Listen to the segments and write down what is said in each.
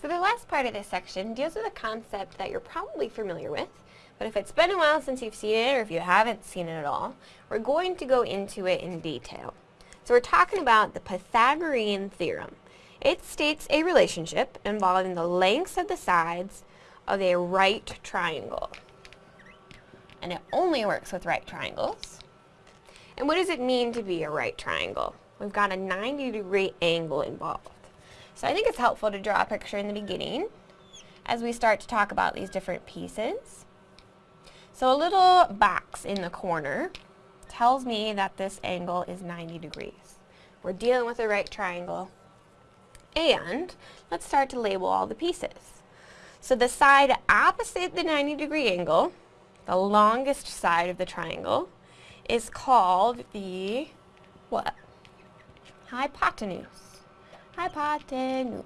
So the last part of this section deals with a concept that you're probably familiar with, but if it's been a while since you've seen it or if you haven't seen it at all, we're going to go into it in detail. So we're talking about the Pythagorean theorem. It states a relationship involving the lengths of the sides of a right triangle. And it only works with right triangles. And what does it mean to be a right triangle? We've got a 90 degree angle involved. So I think it's helpful to draw a picture in the beginning as we start to talk about these different pieces. So a little box in the corner tells me that this angle is 90 degrees. We're dealing with a right triangle. And let's start to label all the pieces. So the side opposite the 90 degree angle, the longest side of the triangle, is called the what? Hypotenuse. Hypotenuse.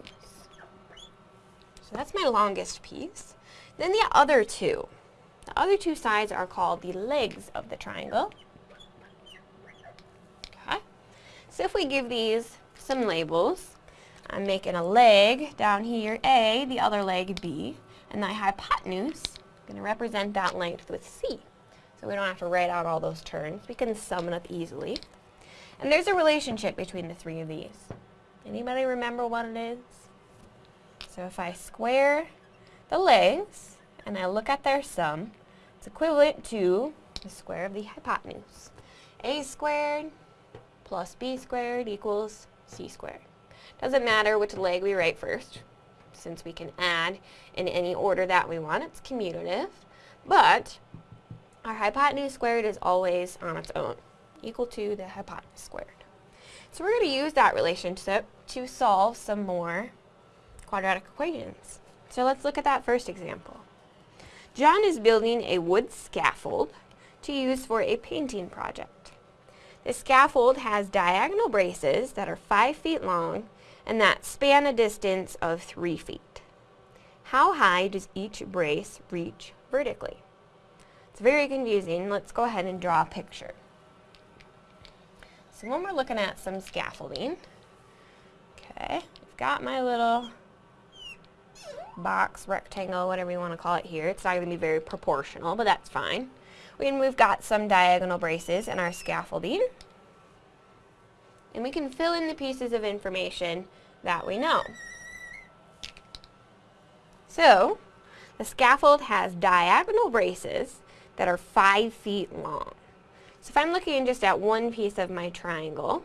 So that's my longest piece. Then the other two. The other two sides are called the legs of the triangle. Okay. So if we give these some labels, I'm making a leg down here, A, the other leg, B, and the hypotenuse, I'm going to represent that length with C. So we don't have to write out all those terms. We can sum it up easily. And there's a relationship between the three of these. Anybody remember what it is? So if I square the legs and I look at their sum, it's equivalent to the square of the hypotenuse. a squared plus b squared equals c squared. Doesn't matter which leg we write first, since we can add in any order that we want. It's commutative. But our hypotenuse squared is always on its own, equal to the hypotenuse squared. So we're going to use that relationship to solve some more quadratic equations. So let's look at that first example. John is building a wood scaffold to use for a painting project. The scaffold has diagonal braces that are 5 feet long and that span a distance of 3 feet. How high does each brace reach vertically? It's very confusing. Let's go ahead and draw a picture. So when we're looking at some scaffolding, okay, I've got my little box, rectangle, whatever you want to call it here. It's not going to be very proportional, but that's fine. And we've got some diagonal braces in our scaffolding. And we can fill in the pieces of information that we know. So, the scaffold has diagonal braces that are 5 feet long. So if I'm looking just at one piece of my triangle,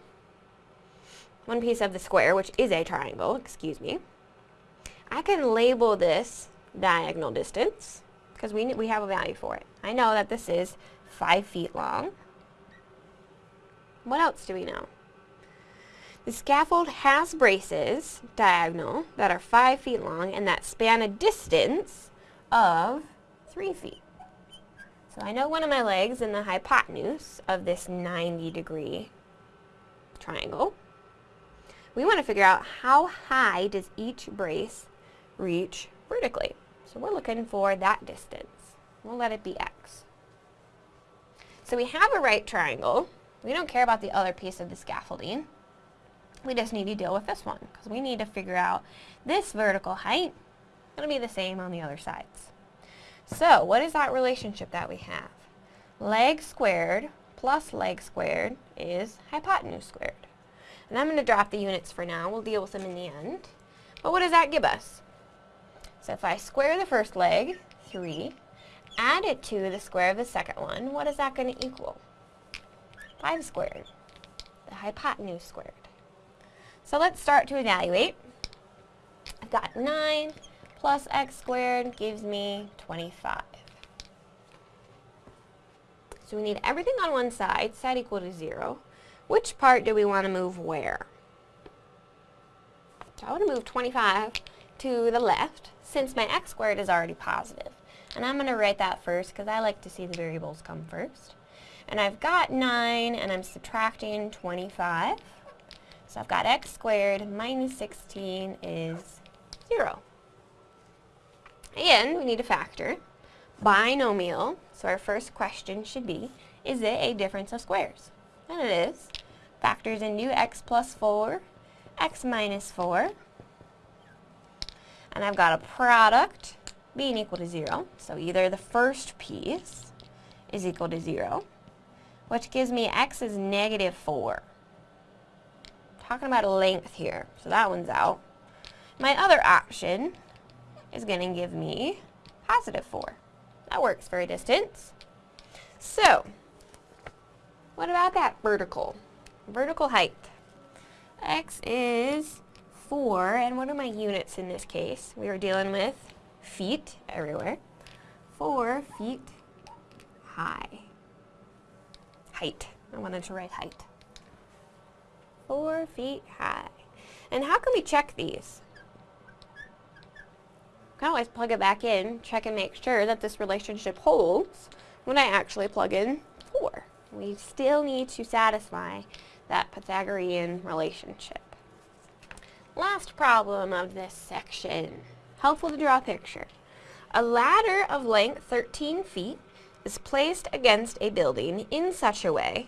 one piece of the square, which is a triangle, excuse me, I can label this diagonal distance because we, we have a value for it. I know that this is 5 feet long. What else do we know? The scaffold has braces, diagonal, that are 5 feet long and that span a distance of 3 feet. So I know one of my legs in the hypotenuse of this 90 degree triangle. We want to figure out how high does each brace reach vertically. So we're looking for that distance. We'll let it be x. So we have a right triangle. We don't care about the other piece of the scaffolding. We just need to deal with this one because we need to figure out this vertical height. It'll be the same on the other sides. So what is that relationship that we have? Leg squared plus leg squared is hypotenuse squared. And I'm going to drop the units for now. We'll deal with them in the end. But what does that give us? So if I square the first leg, 3, add it to the square of the second one, what is that going to equal? 5 squared, the hypotenuse squared. So let's start to evaluate. I've got 9 plus x squared gives me 25. So we need everything on one side, set equal to 0. Which part do we want to move where? So I want to move 25 to the left since my x squared is already positive. And I'm going to write that first because I like to see the variables come first. And I've got 9 and I'm subtracting 25. So I've got x squared minus 16 is 0. And we need a factor. Binomial, so our first question should be, is it a difference of squares? And it is. Factors into x plus 4, x minus 4. And I've got a product being equal to 0. So either the first piece is equal to 0, which gives me x is negative 4. Talking about a length here, so that one's out. My other option is going to give me positive 4. That works for a distance. So, what about that vertical? Vertical height. x is 4, and what are my units in this case? We are dealing with feet everywhere. 4 feet high. Height. I wanted to write height. 4 feet high. And how can we check these? I can always plug it back in, check and make sure that this relationship holds when I actually plug in 4. We still need to satisfy that Pythagorean relationship. Last problem of this section. Helpful to draw a picture. A ladder of length 13 feet is placed against a building in such a way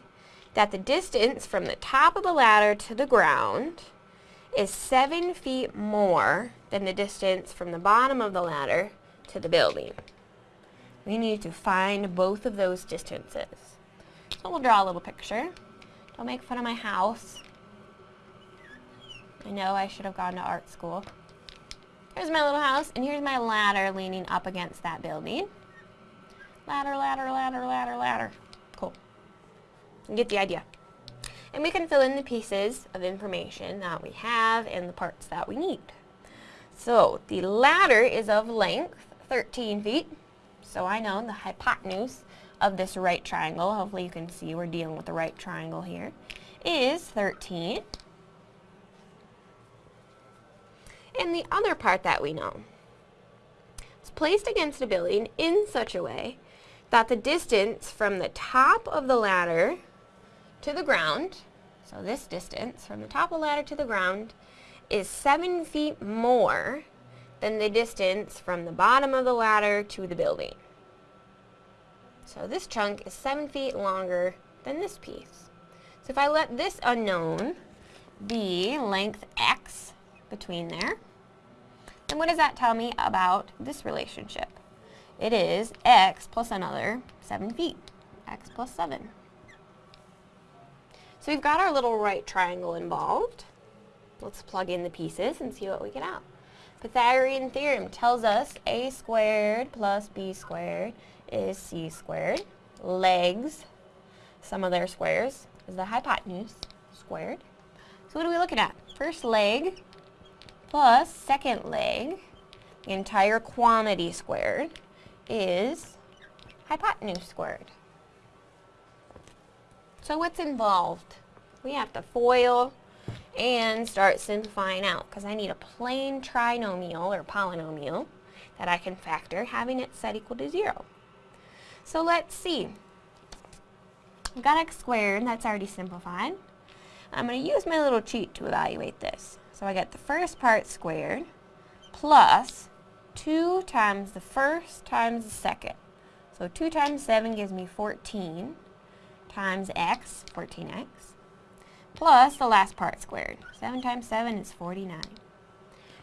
that the distance from the top of the ladder to the ground is 7 feet more than the distance from the bottom of the ladder to the building. We need to find both of those distances. So we'll draw a little picture. Don't make fun of my house. I know I should have gone to art school. Here's my little house, and here's my ladder leaning up against that building. Ladder, ladder, ladder, ladder, ladder. Cool. You get the idea. And we can fill in the pieces of information that we have and the parts that we need. So the ladder is of length 13 feet. So I know the hypotenuse of this right triangle, hopefully you can see we're dealing with the right triangle here, is 13. And the other part that we know is placed against a building in such a way that the distance from the top of the ladder to the ground, so this distance from the top of the ladder to the ground, is 7 feet more than the distance from the bottom of the ladder to the building. So this chunk is 7 feet longer than this piece. So if I let this unknown be length x between there, then what does that tell me about this relationship? It is x plus another 7 feet. x plus 7. So we've got our little right triangle involved. Let's plug in the pieces and see what we get out. Pythagorean theorem tells us a squared plus b squared is c squared. Legs, sum of their squares, is the hypotenuse squared. So what are we looking at? First leg plus second leg, the entire quantity squared, is hypotenuse squared. So what's involved? We have to FOIL and start simplifying out because I need a plain trinomial or polynomial that I can factor having it set equal to 0. So let's see. I've got x squared, that's already simplified. I'm going to use my little cheat to evaluate this. So I get the first part squared plus 2 times the first times the second. So 2 times 7 gives me 14 times x, 14x, plus the last part squared. 7 times 7 is 49.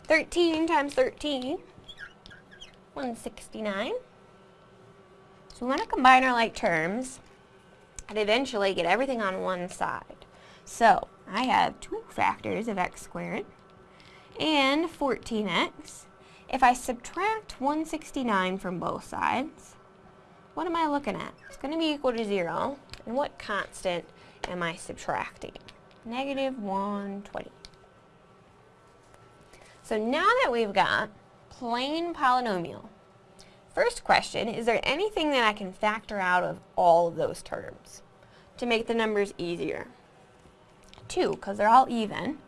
13 times 13, 169. So we want to combine our like terms and eventually get everything on one side. So I have two factors of x squared and 14x. If I subtract 169 from both sides, what am I looking at? It's going to be equal to 0. And what constant am I subtracting? Negative 120. So now that we've got plain polynomial, First question, is there anything that I can factor out of all of those terms to make the numbers easier? 2, because they're all even.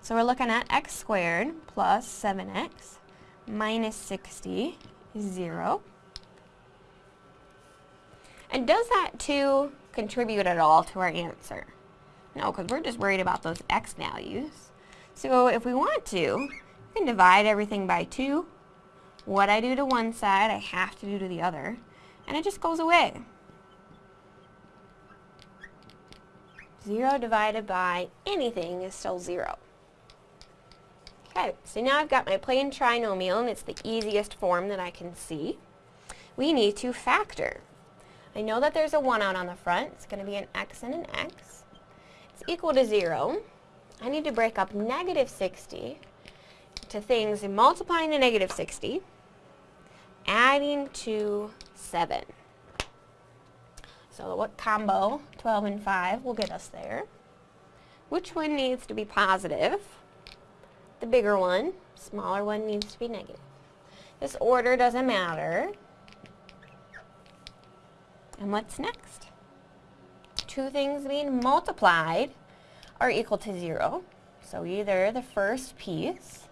So we're looking at x squared plus 7x minus 60 is 0. And does that 2 contribute at all to our answer? No, because we're just worried about those x values. So if we want to, we can divide everything by 2 what I do to one side, I have to do to the other. And it just goes away. 0 divided by anything is still 0. Okay, so now I've got my plain trinomial and it's the easiest form that I can see. We need to factor. I know that there's a 1 out on the front. It's going to be an x and an x. It's equal to 0. I need to break up negative 60 to things multiplying to negative 60, adding to 7. So what combo, 12 and 5, will get us there? Which one needs to be positive? The bigger one. Smaller one needs to be negative. This order doesn't matter. And what's next? Two things being multiplied are equal to 0. So either the first piece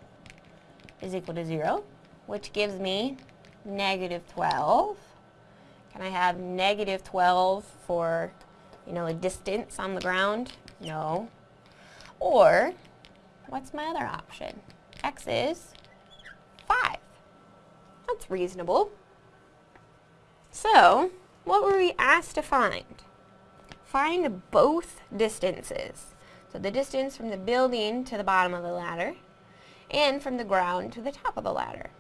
is equal to 0, which gives me negative 12. Can I have negative 12 for, you know, a distance on the ground? No. Or, what's my other option? x is 5. That's reasonable. So, what were we asked to find? Find both distances. So the distance from the building to the bottom of the ladder and from the ground to the top of the ladder.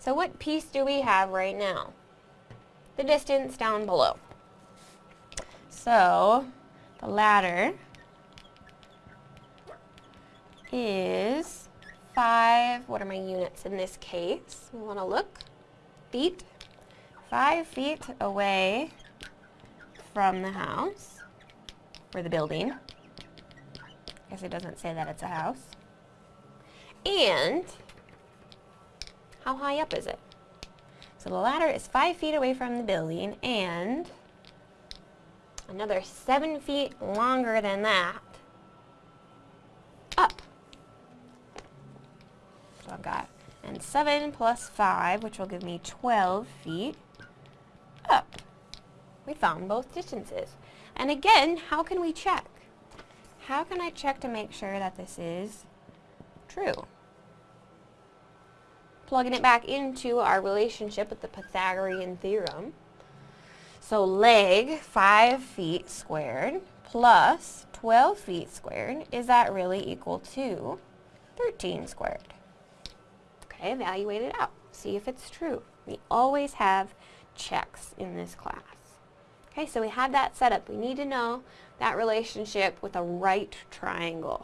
So what piece do we have right now? The distance down below. So the ladder is 5, what are my units in this case? We want to look. Feet. 5 feet away from the house, or the building I guess it doesn't say that it's a house. And how high up is it? So the ladder is five feet away from the building and another seven feet longer than that up. So I've got, and seven plus five, which will give me 12 feet up. We found both distances. And again, how can we check? how can I check to make sure that this is true? Plugging it back into our relationship with the Pythagorean theorem. So leg, 5 feet squared, plus 12 feet squared, is that really equal to 13 squared? Okay, evaluate it out. See if it's true. We always have checks in this class. Okay, so we have that set up. We need to know that relationship with a right triangle.